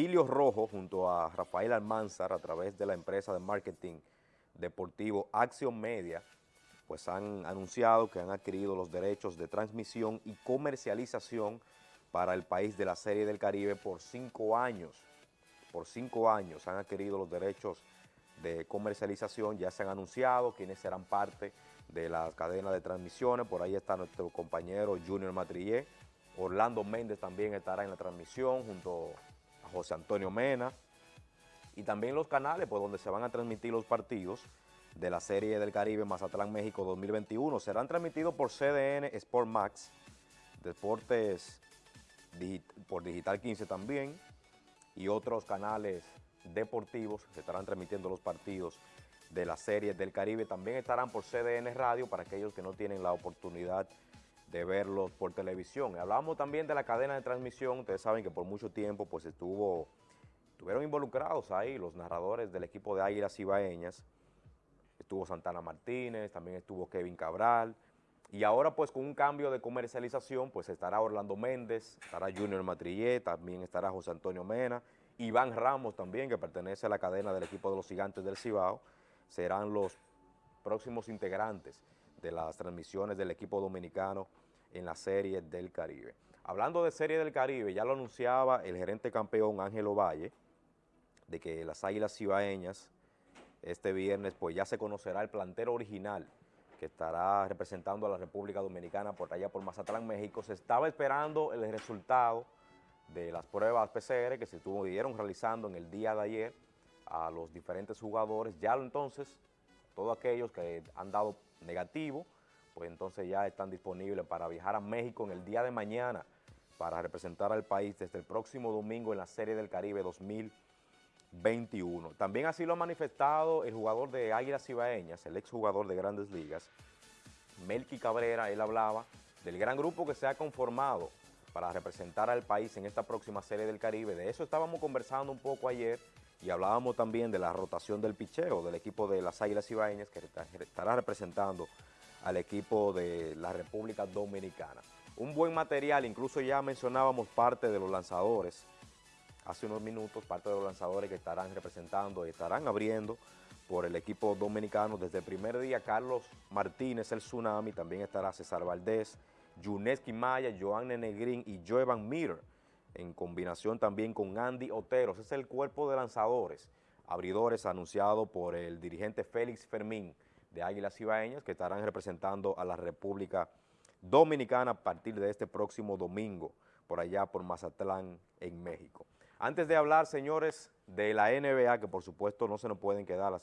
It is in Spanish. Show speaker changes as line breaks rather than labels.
Virgilio Rojo junto a Rafael Almanzar a través de la empresa de marketing deportivo Action Media, pues han anunciado que han adquirido los derechos de transmisión y comercialización para el país de la Serie del Caribe por cinco años. Por cinco años han adquirido los derechos de comercialización, ya se han anunciado quiénes serán parte de la cadena de transmisiones, por ahí está nuestro compañero Junior Matrillé, Orlando Méndez también estará en la transmisión junto José Antonio Mena, y también los canales pues, donde se van a transmitir los partidos de la Serie del Caribe Mazatlán México 2021. Serán transmitidos por CDN Sport Max, Deportes por Digital 15 también, y otros canales deportivos se estarán transmitiendo los partidos de la Serie del Caribe. También estarán por CDN Radio para aquellos que no tienen la oportunidad de verlos por televisión. Hablamos también de la cadena de transmisión. Ustedes saben que por mucho tiempo pues estuvo, estuvieron involucrados ahí los narradores del equipo de Águilas Ibaeñas. Estuvo Santana Martínez, también estuvo Kevin Cabral. Y ahora pues con un cambio de comercialización pues estará Orlando Méndez, estará Junior Matrillé, también estará José Antonio Mena, Iván Ramos también que pertenece a la cadena del equipo de los gigantes del Cibao. Serán los próximos integrantes de las transmisiones del equipo dominicano en la Serie del Caribe. Hablando de Serie del Caribe, ya lo anunciaba el gerente campeón Ángelo Valle, de que las Águilas Cibaeñas este viernes pues ya se conocerá el plantero original que estará representando a la República Dominicana por allá por Mazatlán, México. Se estaba esperando el resultado de las pruebas PCR que se estuvieron realizando en el día de ayer a los diferentes jugadores. Ya entonces, todos aquellos que han dado negativo, pues entonces ya están disponibles para viajar a México en el día de mañana para representar al país desde el próximo domingo en la Serie del Caribe 2021. También así lo ha manifestado el jugador de Águilas Ibaeñas, el exjugador de Grandes Ligas, Melqui Cabrera, él hablaba del gran grupo que se ha conformado para representar al país en esta próxima Serie del Caribe. De eso estábamos conversando un poco ayer y hablábamos también de la rotación del picheo del equipo de las Águilas Ibaeñas que estará representando al equipo de la República Dominicana. Un buen material, incluso ya mencionábamos parte de los lanzadores, hace unos minutos, parte de los lanzadores que estarán representando y estarán abriendo por el equipo dominicano. Desde el primer día, Carlos Martínez, el Tsunami, también estará César Valdés, Yuneski Maya, Joan Negrín y Joevan Mir, en combinación también con Andy Otero. Ese es el cuerpo de lanzadores, abridores anunciado por el dirigente Félix Fermín, de Águilas Ibaeñas que estarán representando a la República Dominicana a partir de este próximo domingo por allá por Mazatlán en México. Antes de hablar, señores, de la NBA, que por supuesto no se nos pueden quedar las